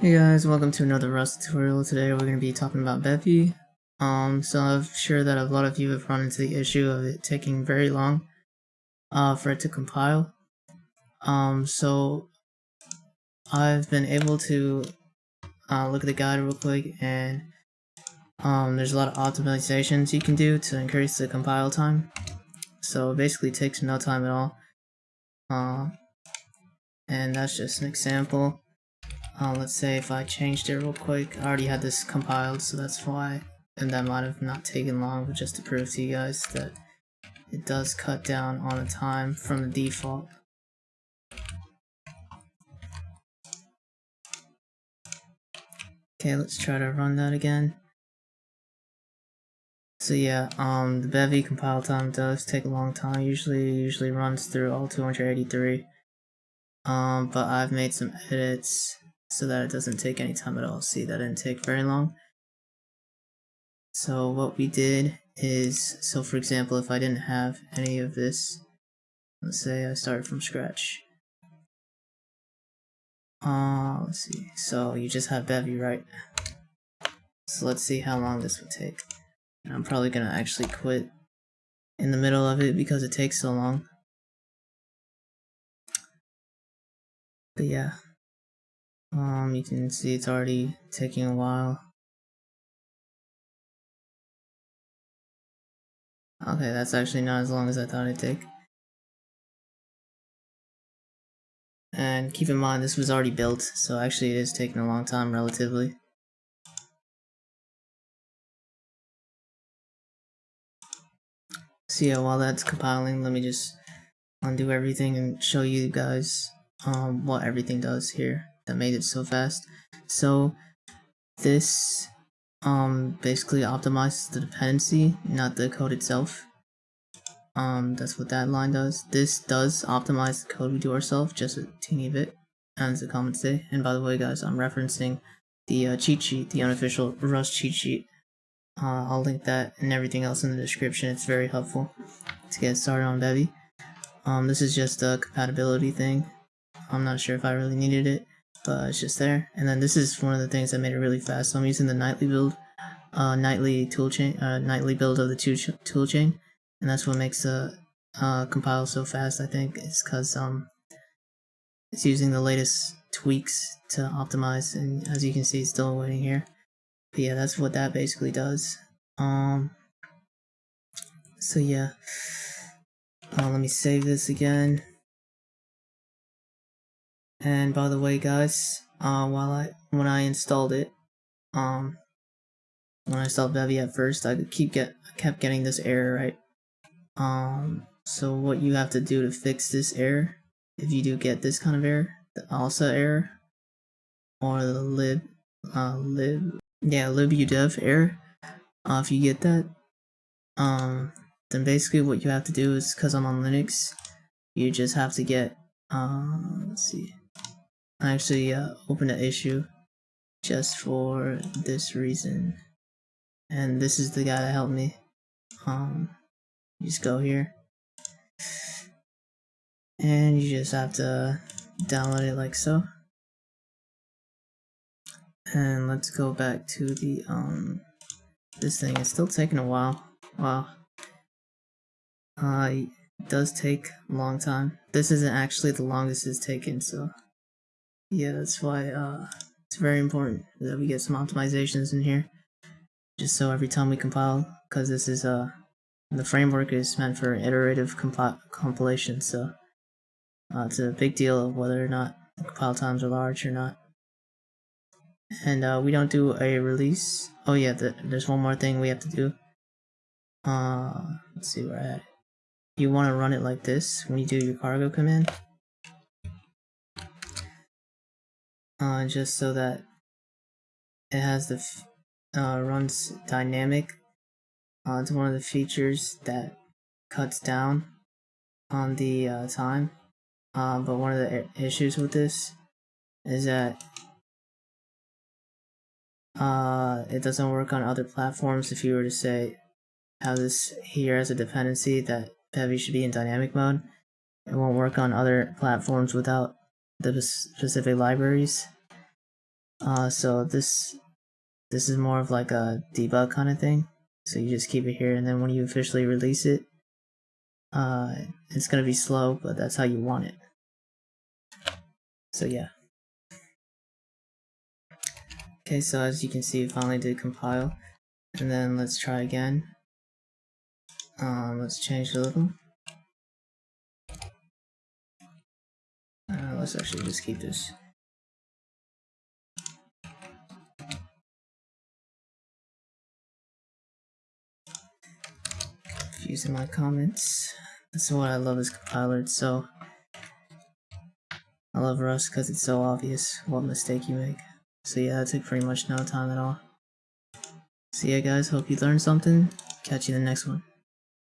Hey guys, welcome to another Rust tutorial. Today we're going to be talking about Bevy. Um, so I'm sure that a lot of you have run into the issue of it taking very long uh, for it to compile. Um, so I've been able to uh, look at the guide real quick and um, there's a lot of optimizations you can do to increase the compile time. So it basically takes no time at all. Uh, and that's just an example. Uh, let's say if I changed it real quick, I already had this compiled, so that's why, and that might have not taken long, but just to prove to you guys that it does cut down on the time from the default. Okay, let's try to run that again. So yeah, um, the Bevy compile time does take a long time. Usually, usually runs through all 283. Um, but I've made some edits so that it doesn't take any time at all. See, that didn't take very long. So what we did is, so for example, if I didn't have any of this, let's say I started from scratch. Uh, let's see, so you just have Bevy, right? So let's see how long this would take. I'm probably gonna actually quit in the middle of it because it takes so long. But yeah. Um, you can see it's already taking a while. Okay, that's actually not as long as I thought it'd take. And keep in mind, this was already built, so actually it is taking a long time relatively. So yeah, while that's compiling, let me just undo everything and show you guys um, what everything does here that made it so fast. So this um, basically optimizes the dependency, not the code itself. Um, that's what that line does. This does optimize the code we do ourselves, just a teeny bit, as the comments say. And by the way, guys, I'm referencing the uh, cheat sheet, the unofficial Rust cheat sheet. Uh, I'll link that and everything else in the description. It's very helpful to get started on Bevy. Um, this is just a compatibility thing. I'm not sure if I really needed it but it's just there. And then this is one of the things that made it really fast. So I'm using the nightly build, uh, nightly toolchain, uh, nightly build of the toolchain, and that's what makes the uh, compile so fast. I think is because um, it's using the latest tweaks to optimize, and as you can see, it's still waiting here. But yeah, that's what that basically does. Um, so yeah, uh, let me save this again. And by the way, guys, uh, while I when I installed it, um, when I installed Bevy at first, I keep get kept getting this error, right? Um, so what you have to do to fix this error, if you do get this kind of error, the ALSA error, or the lib, uh, lib, yeah, libudev error, uh, if you get that, um, then basically what you have to do is, because I'm on Linux, you just have to get, uh, let's see, I actually uh, opened an issue just for this reason. And this is the guy that helped me. Um, you just go here. And you just have to download it like so. And let's go back to the, um, this thing. It's still taking a while. Wow. Uh, it does take a long time. This isn't actually the longest it's taken, so yeah, that's why uh, it's very important that we get some optimizations in here. Just so every time we compile, because this is uh, the framework is meant for iterative compi compilation, so uh, it's a big deal of whether or not the compile times are large or not. And uh, we don't do a release. Oh yeah, the, there's one more thing we have to do. Uh, let's see where I it. You want to run it like this when you do your cargo command. Uh, just so that it has the uh, runs dynamic. Uh, it's one of the features that cuts down on the uh, time. Uh, but one of the issues with this is that uh, it doesn't work on other platforms. If you were to say have this here as a dependency that Bevy should be in dynamic mode, it won't work on other platforms without the specific libraries. Uh, so this this is more of like a debug kind of thing. So you just keep it here, and then when you officially release it, uh, it's gonna be slow, but that's how you want it. So yeah. Okay, so as you can see, it finally did compile. And then let's try again. Um, let's change a little. Uh, let's actually just keep this. Using my comments. That's what I love is compiler. It's so I love Rust because it's so obvious what mistake you make. So yeah, that took pretty much no time at all. So yeah guys, hope you learned something. Catch you in the next one.